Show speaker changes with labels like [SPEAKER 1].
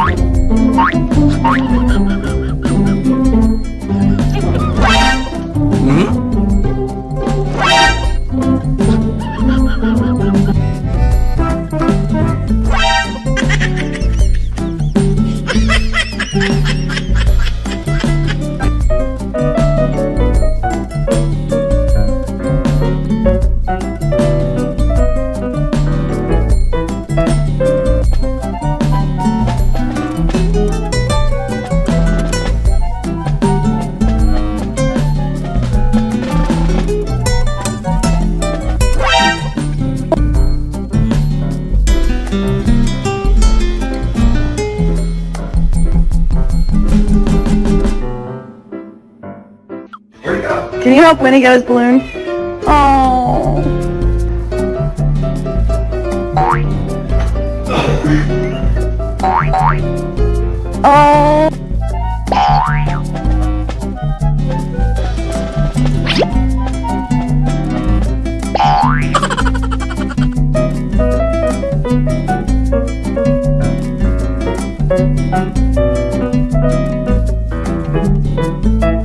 [SPEAKER 1] I'm sorry. Can you help Winnie get his balloon? Oh. Oh.